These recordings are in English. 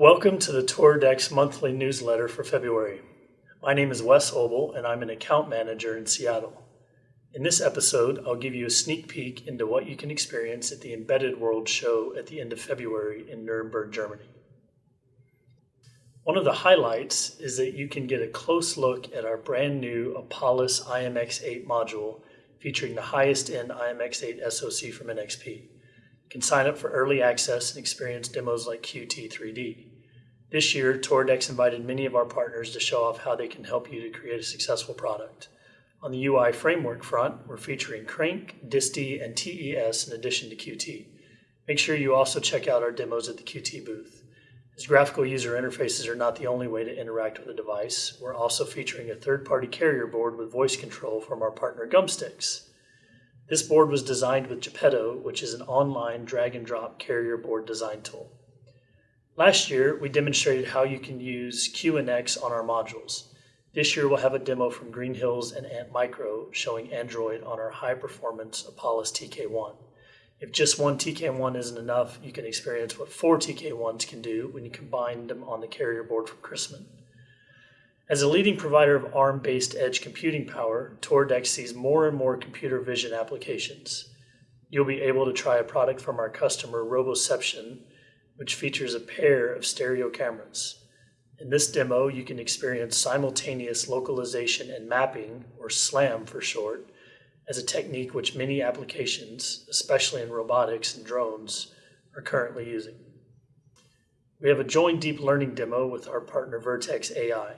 Welcome to the Toradex monthly newsletter for February. My name is Wes Obel, and I'm an account manager in Seattle. In this episode, I'll give you a sneak peek into what you can experience at the Embedded World show at the end of February in Nuremberg, Germany. One of the highlights is that you can get a close look at our brand new Apalis IMX8 module featuring the highest end IMX8 SoC from NXP. You can sign up for early access and experience demos like Qt3D. This year, Toradex invited many of our partners to show off how they can help you to create a successful product. On the UI framework front, we're featuring Crank, DiSTI, and TES in addition to Qt. Make sure you also check out our demos at the Qt booth. As graphical user interfaces are not the only way to interact with a device, we're also featuring a third-party carrier board with voice control from our partner Gumstix. This board was designed with Geppetto, which is an online drag-and-drop carrier board design tool. Last year, we demonstrated how you can use QNX on our modules. This year, we'll have a demo from Green Hills and Antmicro showing Android on our high-performance Apalis TK1. If just one TK1 isn't enough, you can experience what four TK1s can do when you combine them on the carrier board from Christmann. As a leading provider of ARM-based edge computing power, Toradex sees more and more computer vision applications. You'll be able to try a product from our customer Roboception, which features a pair of stereo cameras. In this demo, you can experience simultaneous localization and mapping, or SLAM for short, as a technique which many applications, especially in robotics and drones, are currently using. We have a joint deep learning demo with our partner Vertex AI.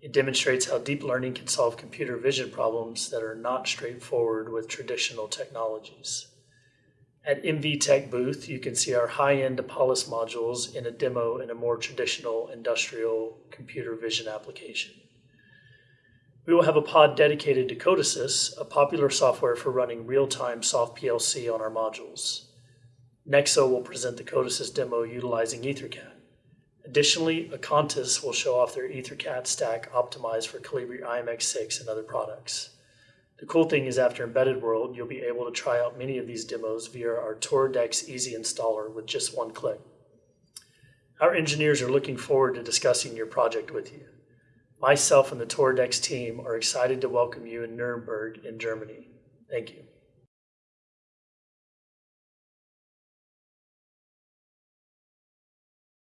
It demonstrates how deep learning can solve computer vision problems that are not straightforward with traditional technologies. At MVTec booth, you can see our high-end Apalis modules in a demo in a more traditional industrial computer vision application. We will have a pod dedicated to Codesys, a popular software for running real-time soft PLC on our modules. Nexo will present the Codesys demo utilizing EtherCAT. Additionally, Acontis will show off their EtherCAT stack optimized for Colibri IMX6 and other products. The cool thing is after Embedded World, you'll be able to try out many of these demos via our Toradex Easy Installer with just one click. Our engineers are looking forward to discussing your project with you. Myself and the Toradex team are excited to welcome you in Nuremberg in Germany. Thank you.